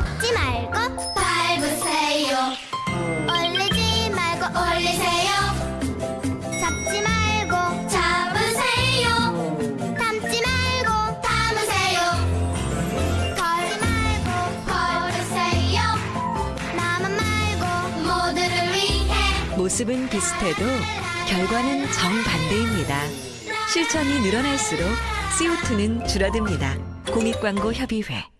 잡지 말고 밟으세요. 올리지 말고 올리세요. 잡지 말고 잡으세요. 담지 말고 담으세요. 걸지 말고 걸으세요. 나만 말고 모두를 위해 모습은 비슷해도 결과는 정반대입니다. 실천이 늘어날수록 CO2는 줄어듭니다. 공익광고협의회.